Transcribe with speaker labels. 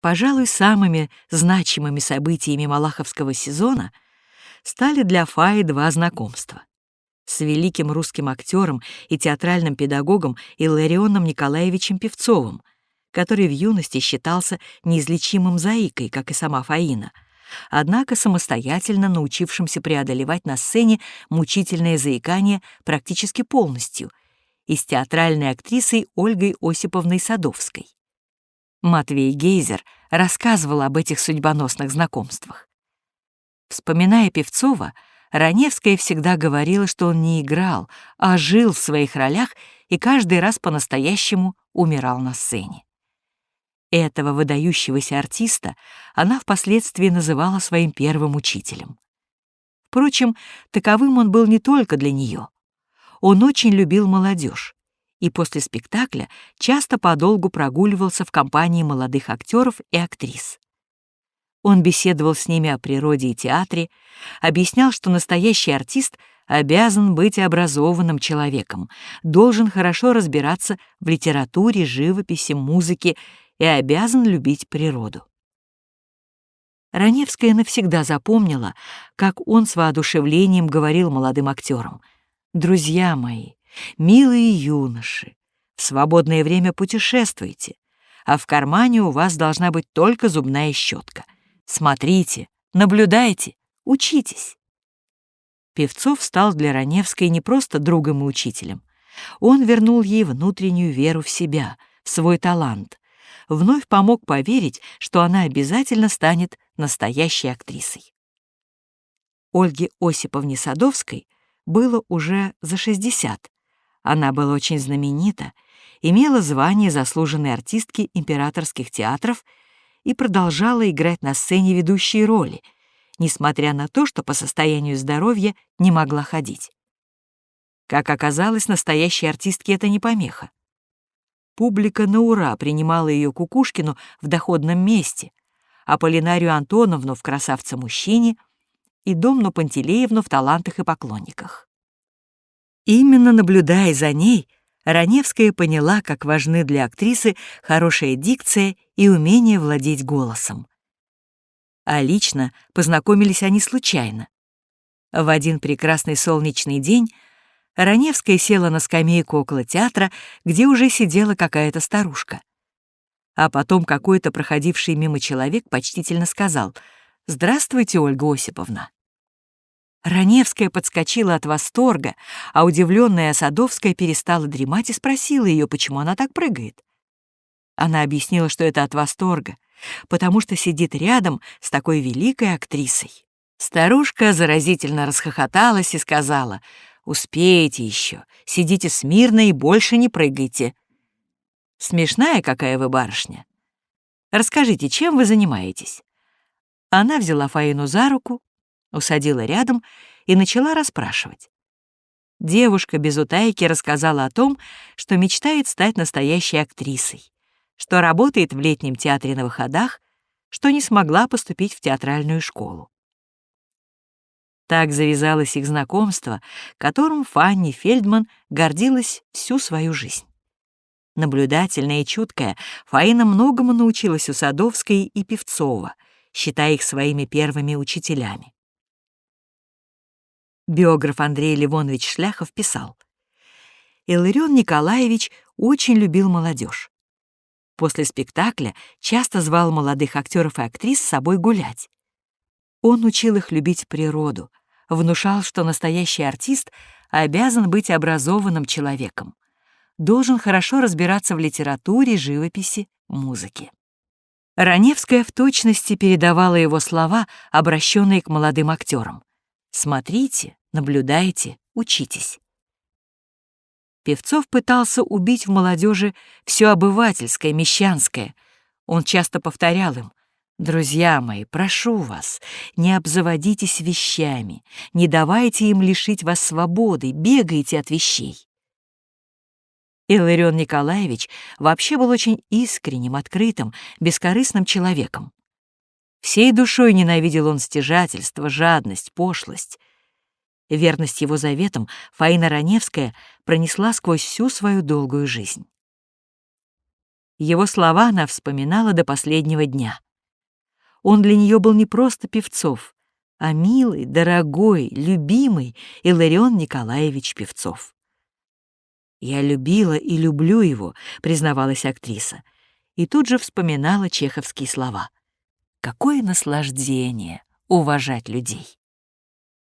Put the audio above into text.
Speaker 1: Пожалуй, самыми значимыми событиями Малаховского сезона стали для Фаи два знакомства с великим русским актером и театральным педагогом Илларионом Николаевичем Певцовым, который в юности считался неизлечимым заикой, как и сама Фаина, однако самостоятельно научившимся преодолевать на сцене мучительное заикание практически полностью, и с театральной актрисой Ольгой Осиповной Садовской. Матвей Гейзер рассказывал об этих судьбоносных знакомствах. Вспоминая Певцова, Раневская всегда говорила, что он не играл, а жил в своих ролях и каждый раз по-настоящему умирал на сцене. Этого выдающегося артиста она впоследствии называла своим первым учителем. Впрочем, таковым он был не только для нее. Он очень любил молодежь и после спектакля часто подолгу прогуливался в компании молодых актеров и актрис. Он беседовал с ними о природе и театре, объяснял, что настоящий артист обязан быть образованным человеком, должен хорошо разбираться в литературе, живописи, музыке и обязан любить природу. Раневская навсегда запомнила, как он с воодушевлением говорил молодым актерам. «Друзья мои, милые юноши, в свободное время путешествуйте, а в кармане у вас должна быть только зубная щетка. Смотрите, наблюдайте, учитесь. Певцов стал для Раневской не просто другом и учителем. Он вернул ей внутреннюю веру в себя, в свой талант, вновь помог поверить, что она обязательно станет настоящей актрисой. Ольге Осиповне Садовской было уже за 60. Она была очень знаменита, имела звание заслуженной артистки императорских театров и продолжала играть на сцене ведущие роли, несмотря на то, что по состоянию здоровья не могла ходить. Как оказалось, настоящей артистке это не помеха. Публика на ура принимала ее Кукушкину в доходном месте, а Полинарию Антоновну в «Красавце-мужчине» и Домну Пантелеевну в «Талантах и поклонниках». Именно наблюдая за ней, Раневская поняла, как важны для актрисы хорошая дикция и умение владеть голосом. А лично познакомились они случайно. В один прекрасный солнечный день Раневская села на скамейку около театра, где уже сидела какая-то старушка. А потом какой-то проходивший мимо человек почтительно сказал «Здравствуйте, Ольга Осиповна». Раневская подскочила от восторга, а удивленная Садовская перестала дремать и спросила ее, почему она так прыгает. Она объяснила, что это от восторга, потому что сидит рядом с такой великой актрисой. Старушка заразительно расхохоталась и сказала, «Успеете еще, сидите смирно и больше не прыгайте». «Смешная какая вы барышня. Расскажите, чем вы занимаетесь?» Она взяла Фаину за руку, усадила рядом и начала расспрашивать. Девушка без утайки рассказала о том, что мечтает стать настоящей актрисой, что работает в летнем театре на выходах, что не смогла поступить в театральную школу. Так завязалось их знакомство, которым Фанни Фельдман гордилась всю свою жизнь. Наблюдательная и чуткая, Фаина многому научилась у Садовской и Певцова, считая их своими первыми учителями. Биограф Андрей Ливонович Шляхов писал, Илларион Николаевич очень любил молодежь. После спектакля часто звал молодых актеров и актрис с собой гулять. Он учил их любить природу, внушал, что настоящий артист обязан быть образованным человеком, должен хорошо разбираться в литературе, живописи, музыке. Раневская в точности передавала его слова, обращенные к молодым актерам. «Смотрите, наблюдайте, учитесь. Певцов пытался убить в молодежи все обывательское, мещанское. Он часто повторял им, «Друзья мои, прошу вас, не обзаводитесь вещами, не давайте им лишить вас свободы, бегайте от вещей». Илларион Николаевич вообще был очень искренним, открытым, бескорыстным человеком. Всей душой ненавидел он стяжательство, жадность, пошлость. Верность его заветам Фаина Раневская пронесла сквозь всю свою долгую жизнь. Его слова она вспоминала до последнего дня. Он для нее был не просто Певцов, а милый, дорогой, любимый Иларион Николаевич Певцов. «Я любила и люблю его», — признавалась актриса, и тут же вспоминала чеховские слова. «Какое наслаждение уважать людей!»